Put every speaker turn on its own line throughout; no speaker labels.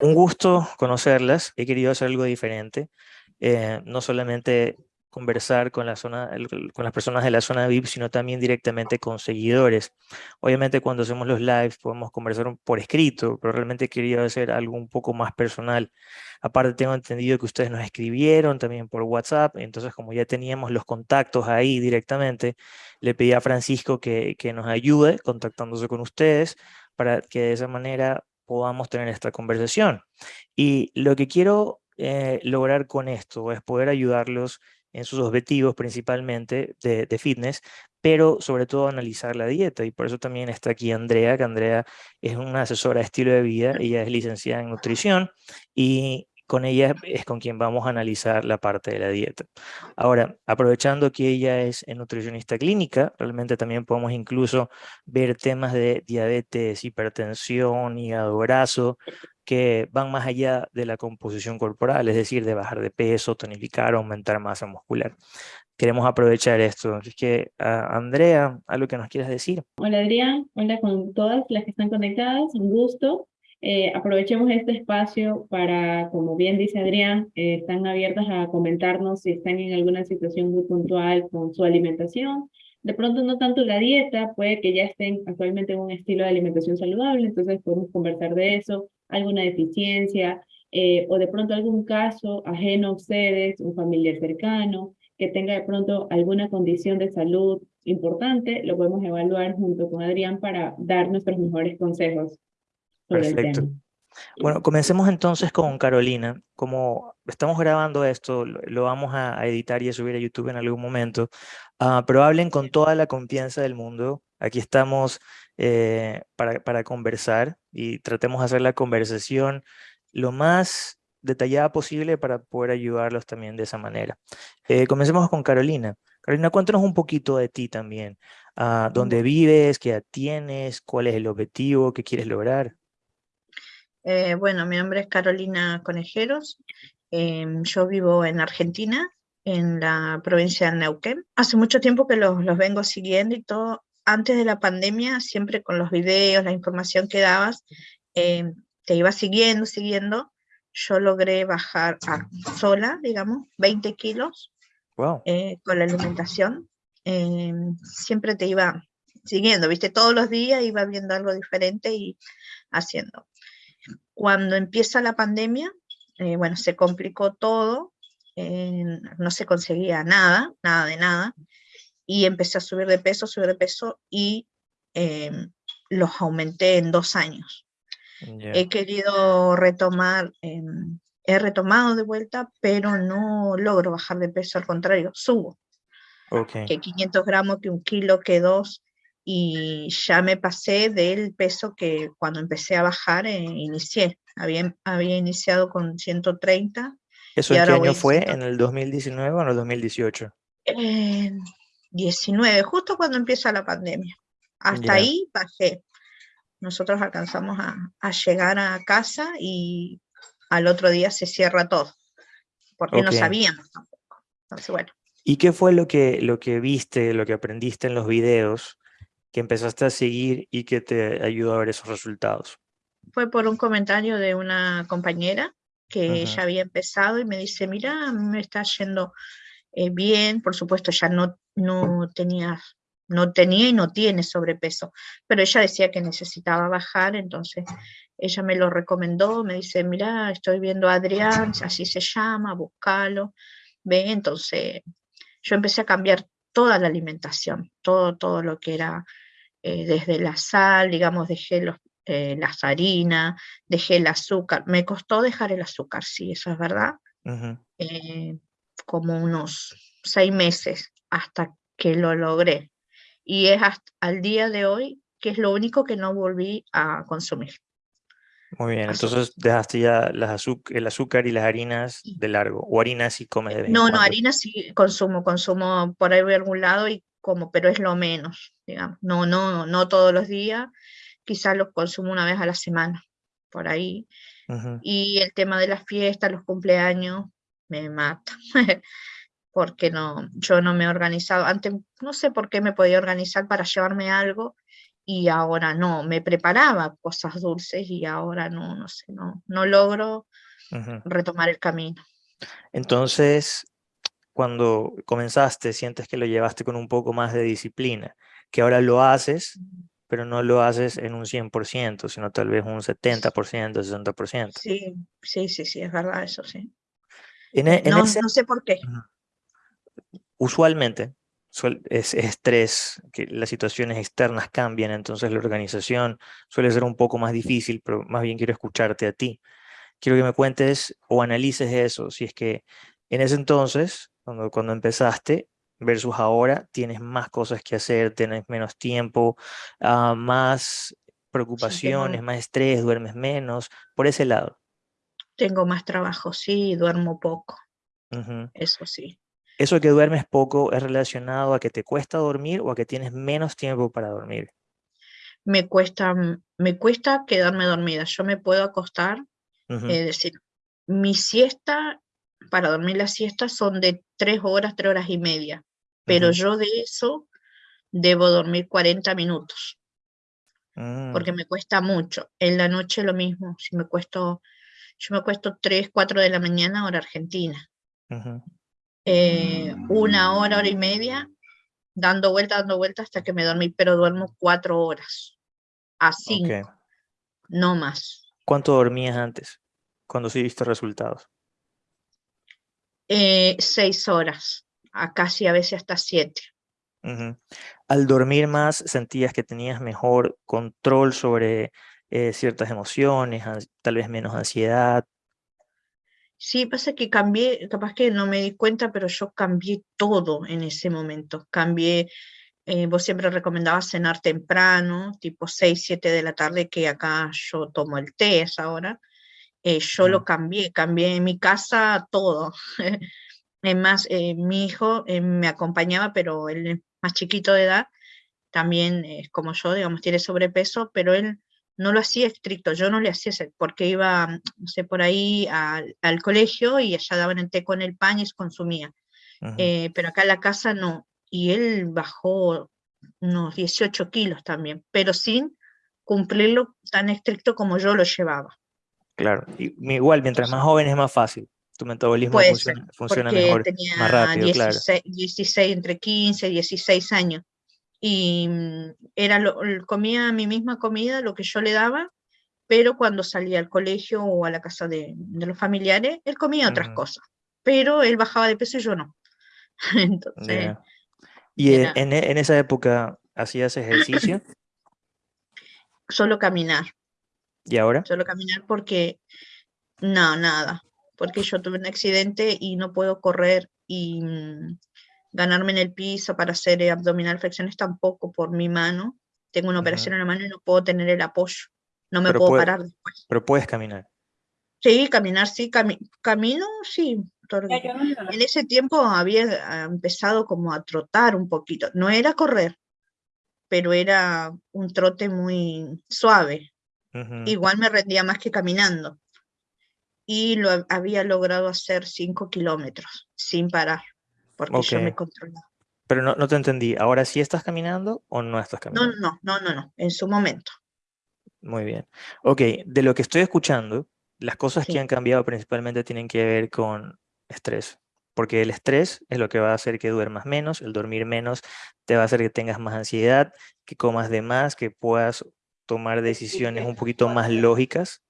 Un gusto conocerlas, he querido hacer algo diferente, eh, no solamente conversar con, las personas de la zona VIP, sino también directamente con seguidores. Obviamente cuando hacemos los lives podemos conversar por escrito, pero realmente quería hacer algo un poco más personal. Aparte tengo entendido que ustedes nos escribieron también por WhatsApp, entonces como ya teníamos los contactos ahí directamente, le pedí a Francisco que nos ayude contactándose con ustedes para que de esa manera podamos tener esta conversación. Y lo que quiero eh, lograr con esto es poder ayudarlos en sus objetivos principalmente de, de, fitness, pero sobre todo analizar la dieta y por eso también está aquí Andrea, que Andrea es una asesora de estilo de vida, ella es licenciada en nutrición y con ella es con quien vamos a analizar la parte de la dieta. Ahora, aprovechando que ella es nutricionista clínica, realmente también podemos incluso ver temas de diabetes, hipertensión, hígado graso, que van más allá de la composición corporal, es decir, de bajar de peso, tonificar, aumentar masa muscular. Queremos aprovechar esto. Así que, uh, Andrea, ¿algo que nos quieras decir?
Hola Adrián, hola con todas las que están conectadas, un gusto. Eh, aprovechemos este espacio para, como bien dice Adrián, eh, están abiertas a comentarnos si están en alguna situación muy puntual con su alimentación. De pronto no tanto la dieta, puede que ya estén actualmente en un estilo de alimentación saludable, entonces podemos conversar de eso, alguna deficiencia, eh, o de pronto algún caso ajeno a ustedes, un familiar cercano, que tenga de pronto alguna condición de salud importante, lo podemos evaluar junto con Adrián para dar nuestros mejores consejos.
Perfecto. Bueno, comencemos entonces con Carolina. Como estamos grabando esto, lo vamos a editar y a subir a YouTube en algún momento, uh, pero hablen con toda la confianza del mundo. Aquí estamos eh, para, para conversar y tratemos de hacer la conversación lo más detallada posible para poder ayudarlos también de esa manera. Eh, comencemos con Carolina. Carolina, cuéntanos un poquito de ti también. Uh, ¿Dónde vives? ¿Qué edad tienes? ¿Cuál es el objetivo? ¿Qué quieres lograr?
Eh, bueno, mi nombre es Carolina Conejeros. Eh, yo vivo en Argentina, en la provincia de Neuquén. Hace mucho tiempo que los, los vengo siguiendo y todo. Antes de la pandemia, siempre con los videos, la información que dabas, eh, te iba siguiendo, siguiendo. Yo logré bajar a sola, digamos, 20 kilos wow. Eh, con la alimentación. Eh, siempre te iba siguiendo, viste, todos los días iba viendo algo diferente y haciendo. Cuando empieza la pandemia, eh, bueno, se complicó todo, eh, no se conseguía nada, nada de nada, y empecé a subir de peso, subir de peso, y eh, los aumenté en dos años. Yeah. He querido retomar, eh, he retomado de vuelta, pero no logro bajar de peso, al contrario, subo. Okay. Que 500 gramos, que un kilo, que dos, y ya me pasé del peso que cuando empecé a bajar eh, inicié. Había, había iniciado con 130.
¿Eso en qué año fue? ¿En el 2019 o en el 2018?
Eh, 19, justo cuando empieza la pandemia. Hasta yeah. ahí bajé. Nosotros alcanzamos a, a, llegar a casa y al otro día se cierra todo, porque okay. no sabíamos tampoco. Entonces, bueno.
¿Y qué fue lo que, lo que viste, lo que aprendiste en los videos que empezaste a seguir y que te ayudó a ver esos resultados?
Fue por un comentario de una compañera que uh -huh. ya había empezado y me dice, mira, me está yendo eh, bien, por supuesto ya no, no tenía no tenía y no tiene sobrepeso, pero ella decía que necesitaba bajar, entonces ella me lo recomendó, me dice, mira, estoy viendo a Adrián, así se llama, búscalo, ve, entonces yo empecé a cambiar toda la alimentación, todo, todo lo que era eh, desde la sal, digamos, dejé los, eh, las harinas, dejé el azúcar. Me costó dejar el azúcar, sí, eso es verdad. Uh -huh. eh, como unos seis meses hasta que lo logré. Y es hasta al día de hoy que es lo único que no volví a consumir.
Muy bien, entonces dejaste ya las el azúcar y las harinas de largo, o harinas si comes de vez
No, no, harinas sí consumo, consumo por ahí de algún lado y como, pero es lo menos, digamos. No, no, no todos los días, quizás los consumo una vez a la semana, por ahí. Uh -huh. Y el tema de las fiestas, los cumpleaños, me mata. porque no, yo no me he organizado. Antes no sé por qué me podía organizar para llevarme algo y ahora no, me preparaba cosas dulces y ahora no, no sé, no, no logro retomar el camino.
Entonces, cuando comenzaste, sientes que lo llevaste con un poco más de disciplina, que ahora lo haces, pero no lo haces en un 100%, sino tal vez un 70%, 60%.
Sí, sí, sí, sí, es verdad, eso sí.
E,
no, no sé por qué.
Usualmente, es estrés, que las situaciones externas cambian, entonces la organización suele ser un poco más difícil, pero más bien quiero escucharte a ti. Quiero que me cuentes o analices eso, si es que en ese entonces, cuando, cuando empezaste, versus ahora, tienes más cosas que hacer, tienes menos tiempo, ah, más preocupaciones, más estrés, duermes menos, por ese lado.
Tengo más trabajo, sí, duermo poco. Eso sí.
¿Eso que duermes poco es relacionado a que te cuesta dormir o a que tienes menos tiempo para dormir?
Me cuesta, mm, me cuesta quedarme dormida. Yo me puedo acostar, es decir, mi siesta, para dormir la siesta son de tres horas, tres horas y media, pero yo de eso debo dormir 40 minutos, mm. porque me cuesta mucho. En la noche lo mismo, si me cuesto, yo me cuesto 3, 4 de la mañana hora argentina. Eh, una hora, hora y media, dando vuelta, dando vuelta hasta que me dormí, pero duermo cuatro horas, a cinco, no más.
¿Cuánto dormías antes, cuando sí viste resultados?
Eh, seis horas, a casi a veces hasta siete.
Al dormir más, ¿sentías que tenías mejor control sobre eh, ciertas emociones, tal vez menos ansiedad,
Sí, pasa que cambié, capaz que no me di cuenta, pero yo cambié todo en ese momento. Cambié, eh, vos siempre recomendabas cenar temprano, tipo 6, 7 de la tarde, que acá yo tomo el té esa hora. Eh, yo lo cambié, cambié en mi casa todo. es más, eh, mi hijo me acompañaba, pero él es más chiquito de edad, también es como yo, digamos, tiene sobrepeso, pero él no lo hacía estricto, yo no le hacía, porque iba, no sé, por ahí al, colegio y allá daban el té con el pan y se consumía. Eh, pero acá en la casa no. Y él bajó unos 18 kilos también, pero sin cumplirlo tan estricto como yo lo llevaba.
Claro, igual, mientras más joven es más fácil. Tu metabolismo funciona, mejor, más rápido, claro.
16, entre 15 y 16 años y mm, era lo, comía mi misma comida, lo que yo le daba, pero cuando salía al colegio o a la casa de, los familiares, él comía otras cosas, pero él bajaba de peso y yo no. Entonces...
¿Y en, en, esa época hacías ejercicio?
Solo caminar.
¿Y ahora?
Solo caminar porque, no, nada, porque yo tuve un accidente y no puedo correr y mm, ganarme en el piso para hacer eh, abdominal flexiones tampoco por mi mano. Tengo una operación en la mano y no puedo tener el apoyo. No me puedo parar después.
Pero puedes caminar.
Sí, caminar, sí, camino, sí. En ese tiempo había ah, empezado como a trotar un poquito. No era correr, pero era un trote muy suave. Igual me rendía más que caminando. Y lo había logrado hacer cinco kilómetros sin parar porque yo me controlaba.
Pero no, no, te entendí, ¿ahora sí estás caminando o no estás caminando?
No, no, no, no, no, en su momento.
Muy bien. Ok, de lo que estoy escuchando, las cosas que han cambiado principalmente tienen que ver con estrés. Porque el estrés es lo que va a hacer que duermas menos, el dormir menos te va a hacer que tengas más ansiedad, que comas de más, que puedas tomar decisiones un poquito más lógicas.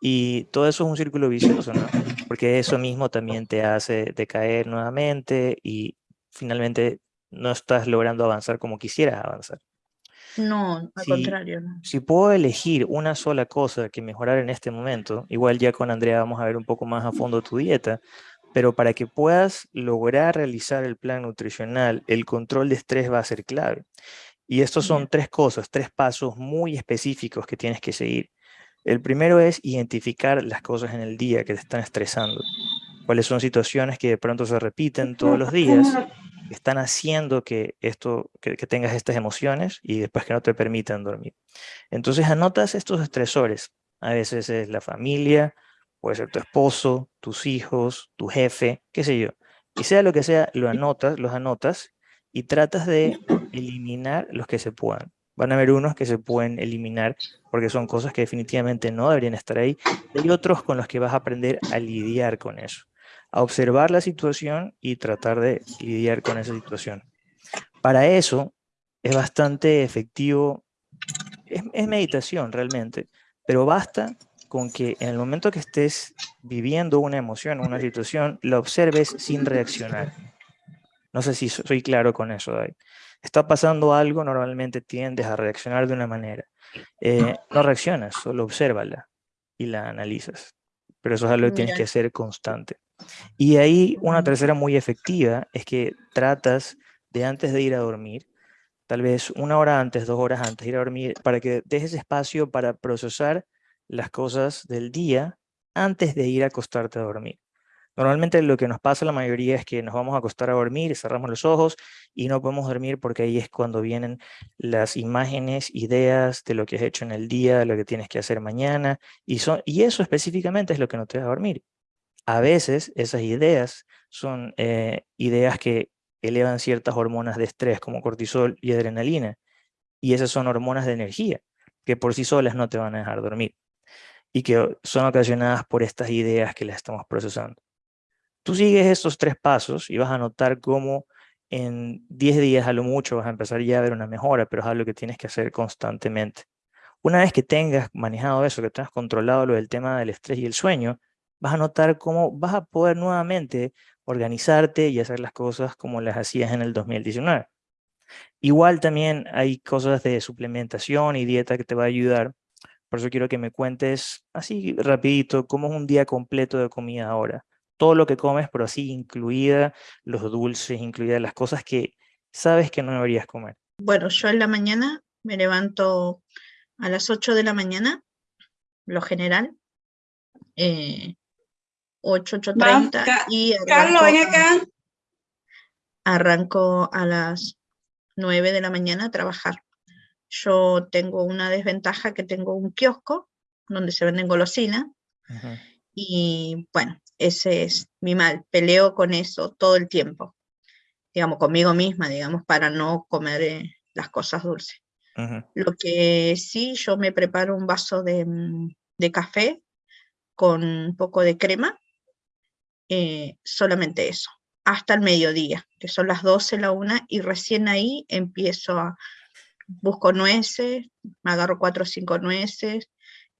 Y todo eso es un círculo vicioso, ¿no? porque eso mismo también te hace decaer nuevamente y finalmente no estás logrando avanzar como quisieras avanzar.
No, al contrario.
Si puedo elegir una sola cosa que mejorar en este momento, igual ya con Andrea vamos a ver un poco más a fondo tu dieta, pero para que puedas lograr realizar el plan nutricional, el control de estrés va a ser clave. Y estos son tres cosas, tres pasos muy específicos que tienes que seguir. El primero es identificar las cosas en el día que te están estresando. Cuáles son situaciones que de pronto se repiten todos los días, que están haciendo que, esto, que, tengas estas emociones y después que no te permitan dormir. Entonces anotas estos estresores. A veces es la familia, puede ser tu esposo, tus hijos, tu jefe, qué sé yo. Y sea lo que sea, lo anotas, los anotas y tratas de eliminar los que se puedan Van a haber unos que se pueden eliminar porque son cosas que definitivamente no deberían estar ahí. Hay otros con los que vas a aprender a lidiar con eso, a observar la situación y tratar de lidiar con esa situación. Para eso es bastante efectivo, es, meditación realmente, pero basta con que en el momento que estés viviendo una emoción, una situación, la observes sin reaccionar. No sé si soy claro con eso, David. Está pasando algo, normalmente tiendes a reaccionar de una manera. Eh, no reaccionas, solo obsérvala y la analizas. Pero eso es algo que tienes que hacer constante. Y ahí una tercera muy efectiva es que tratas de antes de ir a dormir, tal vez una hora antes, dos horas antes de ir a dormir, para que dejes espacio para procesar las cosas del día antes de ir a acostarte a dormir. Normalmente lo que nos pasa la mayoría es que nos vamos a acostar a dormir, cerramos los ojos y no podemos dormir porque ahí es cuando vienen las imágenes, ideas de lo que has hecho en el día, de lo que tienes que hacer mañana, y eso específicamente es lo que no te deja dormir. A veces esas ideas son eh, ideas que elevan ciertas hormonas de estrés como cortisol y adrenalina, y esas son hormonas de energía que por sí solas no te van a dejar dormir y que son ocasionadas por estas ideas que las estamos procesando. Tú sigues estos tres pasos y vas a notar cómo en 10 días a lo mucho vas a empezar ya a ver una mejora, pero es algo que tienes que hacer constantemente. Una vez que tengas manejado eso, que tengas controlado lo del tema del estrés y el sueño, vas a notar cómo vas a poder nuevamente organizarte y hacer las cosas como las hacías en el 2019. Igual también hay cosas de suplementación y dieta que te va a ayudar. Por eso quiero que me cuentes así rapidito cómo es un día completo de comida ahora todo lo que comes, pero así incluida los dulces, incluidas las cosas que sabes que no deberías comer.
Bueno, yo en la mañana me levanto a las 8 de la mañana, lo general, eh, 8, 8.30 y
Carlos, ven acá.
arranco a las 9 de la mañana a trabajar. Yo tengo una desventaja que tengo un kiosco donde se venden golosinas y bueno, ese es mi mal, peleo con eso todo el tiempo, digamos, conmigo misma, digamos, para no comer eh, las cosas dulces. Lo que sí, yo me preparo un vaso de, mm, café con un poco de crema, eh, solamente eso, hasta el mediodía, que son las 12, la una, y recién ahí empiezo a, busco nueces, me agarro cuatro o cinco nueces,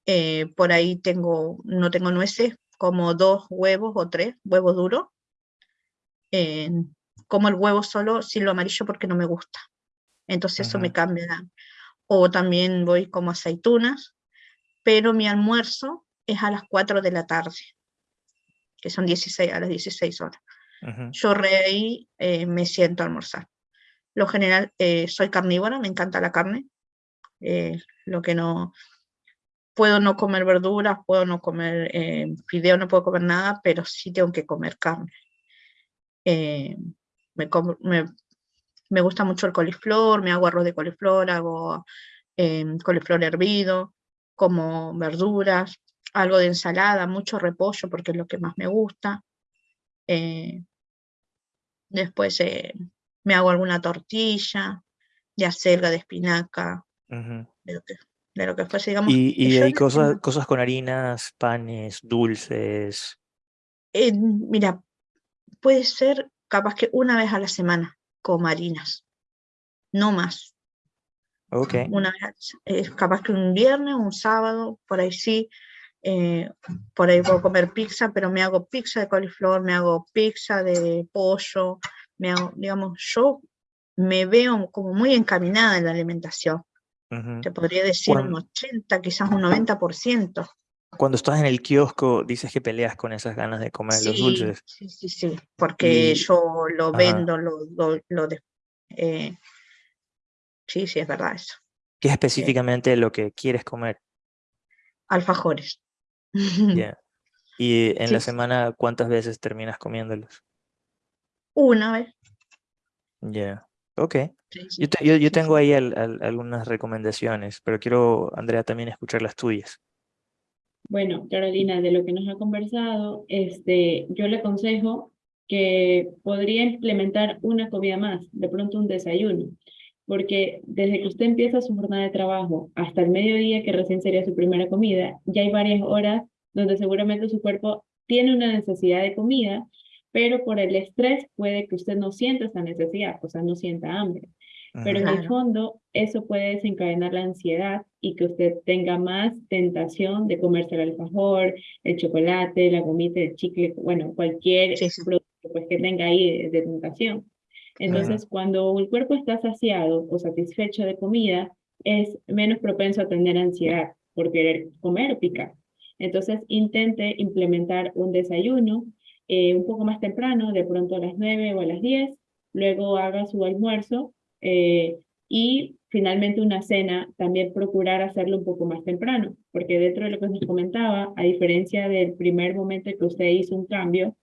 eh, por ahí tengo, no tengo nueces, como dos huevos o tres, huevos duros. como el huevo solo sin lo amarillo porque no me gusta. Entonces eso me cambia. O también voy como aceitunas, pero mi almuerzo es a las 4 de la tarde, que son 16, a las 16 horas. Yo re ahí eh, me siento a almorzar. Lo general, eh, soy carnívora, me encanta la carne. Eh, lo que no, puedo no comer verduras, puedo no comer eh, fideo, no puedo comer nada, pero sí tengo que comer carne. Eh, me, me, gusta mucho el coliflor, me hago arroz de coliflor, hago eh, coliflor hervido, como verduras, algo de ensalada, mucho repollo porque es lo que más me gusta. después me hago alguna tortilla de acelga, de espinaca, de lo que fuese, digamos.
Y, y hay cosas, cosas con harinas, panes, dulces.
Eh, mira, puede ser capaz que una vez a la semana con harinas, no más.
Ok.
Una vez, es capaz que un viernes, un sábado, por ahí sí, eh, por ahí puedo comer pizza, pero me hago pizza de coliflor, me hago pizza de pollo, me hago, digamos, yo me veo como muy encaminada en la alimentación. Te podría decir un 80, quizás un 90%.
Cuando estás en el kiosco, dices que peleas con esas ganas de comer los dulces.
Sí, sí, sí, porque yo lo vendo, lo, lo, eh, sí, sí, es verdad eso.
¿Qué es específicamente lo que quieres comer?
Alfajores.
¿Y en la semana cuántas veces terminas comiéndolos?
Una vez.
Ya, ok. Yo, yo, tengo ahí algunas recomendaciones, pero quiero, Andrea, también escuchar las tuyas.
Bueno, Carolina, de lo que nos ha conversado, este, yo le aconsejo que podría implementar una comida más, de pronto un desayuno, porque desde que usted empieza su jornada de trabajo hasta el mediodía, que recién sería su primera comida, ya hay varias horas donde seguramente su cuerpo tiene una necesidad de comida, pero por el estrés puede que usted no sienta esa necesidad, o sea, no sienta hambre. Pero en el fondo, eso puede desencadenar la ansiedad y que usted tenga más tentación de comerse el alfajor, el chocolate, la gomita, el chicle, bueno, cualquier producto pues, que tenga ahí de, tentación. Entonces, cuando el cuerpo está saciado o satisfecho de comida, es menos propenso a tener ansiedad por querer comer o picar. Entonces, intente implementar un desayuno eh, un poco más temprano, de pronto a las 9 o a las 10, luego haga su almuerzo eh, y finalmente una cena, también procurar hacerlo un poco más temprano, porque dentro de lo que nos comentaba, a diferencia del primer momento que usted hizo un cambio,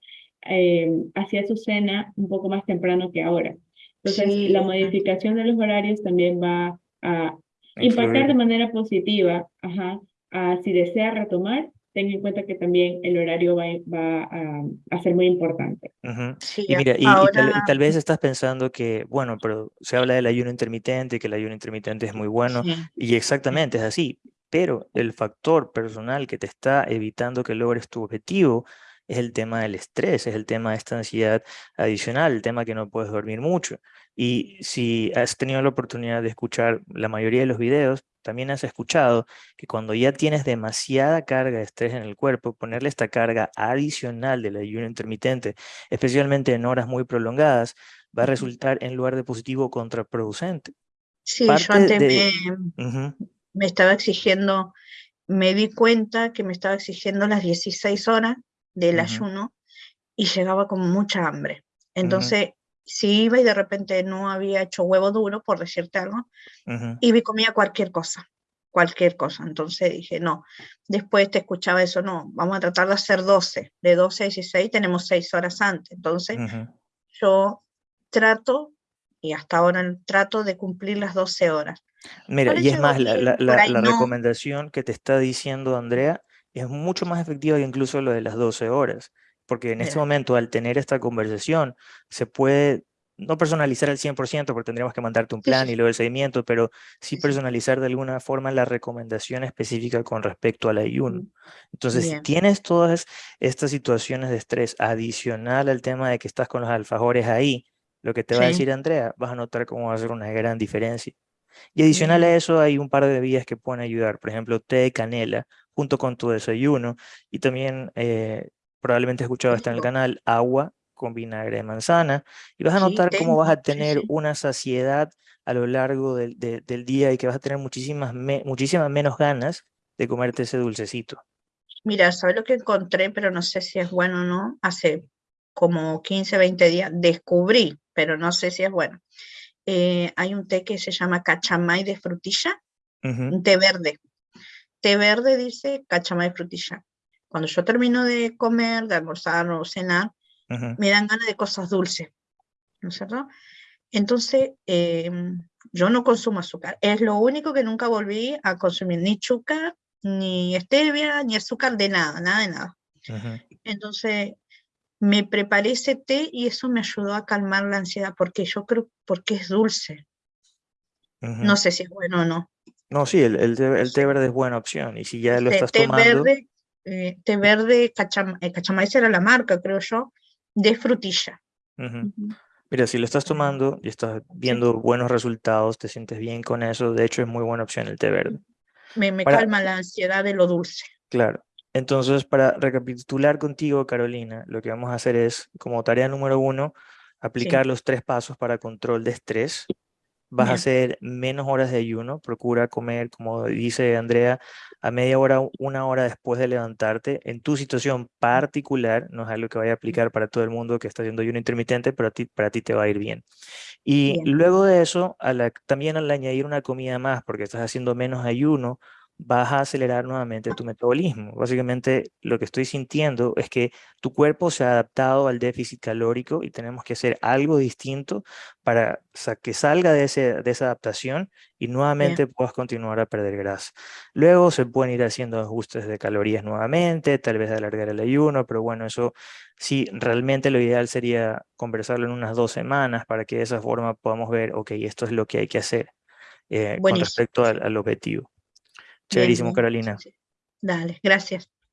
eh, hacía su cena un poco más temprano que ahora. Entonces, la modificación de los horarios también va a impactar de manera positiva, ajá, a si desea retomar, ten en cuenta que también el horario va, va a, ser muy importante.
y mira, y, tal, vez estás pensando que, bueno, pero se habla del ayuno intermitente, que el ayuno intermitente es muy bueno, y exactamente es así, pero el factor personal que te está evitando que logres tu objetivo es el tema del estrés, es el tema de esta ansiedad adicional, el tema que no puedes dormir mucho. Y si has tenido la oportunidad de escuchar la mayoría de los videos, también has escuchado que cuando ya tienes demasiada carga de estrés en el cuerpo, ponerle esta carga adicional del ayuno intermitente, especialmente en horas muy prolongadas, va a resultar en lugar de positivo contraproducente.
Sí, yo antes me, me estaba exigiendo, me di cuenta que me estaba exigiendo las 16 horas del ayuno y llegaba con mucha hambre. Entonces, si iba y de repente no había hecho huevo duro, por decirte algo, iba y comía cualquier cosa, cualquier cosa. Entonces dije, no, después te escuchaba eso, no, vamos a tratar de hacer 12, de 12 a 16 tenemos 6 horas antes. Entonces, yo trato, y hasta ahora trato de cumplir las 12 horas.
Mira, y es más, la, la, recomendación que te está diciendo Andrea es mucho más efectiva que incluso lo de las 12 horas, porque en este momento al tener esta conversación se puede no personalizar al 100% porque tendríamos que mandarte un plan y luego el seguimiento, pero sí personalizar de alguna forma la recomendación específica con respecto al ayuno. Entonces, si tienes todas estas situaciones de estrés adicional al tema de que estás con los alfajores ahí, lo que te va a decir Andrea, vas a notar cómo va a ser una gran diferencia. Y adicional a eso hay un par de bebidas que pueden ayudar, por ejemplo, té de canela junto con tu desayuno. Y también eh, probablemente he escuchado está en el canal, agua con vinagre de manzana. Y vas a notar cómo vas a tener una saciedad a lo largo del, del, día y que vas a tener muchísimas, muchísimas menos ganas de comerte ese dulcecito.
Mira, ¿sabes lo que encontré? Pero no sé si es bueno o no. Hace como 15, 20 días descubrí, pero no sé si es bueno. Eh, hay un té que se llama cachamay de frutilla, un té verde té verde dice cachamay frutilla. Cuando yo termino de comer, de almorzar o cenar, me dan ganas de cosas dulces, ¿no es cierto? Entonces, em, yo no consumo azúcar. Es lo único que nunca volví a consumir, ni azúcar, ni stevia, ni azúcar de nada, nada de nada. Entonces, me preparé ese té y eso me ayudó a calmar la ansiedad, porque yo creo, porque es dulce. No sé si es bueno o no.
No, sí, el, el, té, verde es buena opción. Y si ya lo estás té tomando.
Verde, eh, té verde, cacham, eh, era la marca, creo yo, de frutilla.
Mira, si lo estás tomando y estás viendo buenos resultados, te sientes bien con eso, de hecho es muy buena opción el té verde.
Me, me calma la ansiedad de lo dulce.
Claro. Entonces, para recapitular contigo, Carolina, lo que vamos a hacer es, como tarea número uno, aplicar los tres pasos para control de estrés vas a hacer menos horas de ayuno, procura comer, como dice Andrea, a media hora, una hora después de levantarte. En tu situación particular, no es algo que vaya a aplicar para todo el mundo que está haciendo ayuno intermitente, pero a ti, para ti te va a ir bien. Y luego de eso, también al añadir una comida más, porque estás haciendo menos ayuno, vas a acelerar nuevamente tu metabolismo. Básicamente lo que estoy sintiendo es que tu cuerpo se ha adaptado al déficit calórico y tenemos que hacer algo distinto para que salga de, ese, de esa adaptación y nuevamente puedas continuar a perder grasa. Luego se pueden ir haciendo ajustes de calorías nuevamente, tal vez alargar el ayuno, pero bueno, eso sí, realmente lo ideal sería conversarlo en unas dos semanas para que de esa forma podamos ver, ok, esto es lo que hay que hacer eh, con respecto al objetivo. Chéverísimo, Carolina.
Dale, gracias.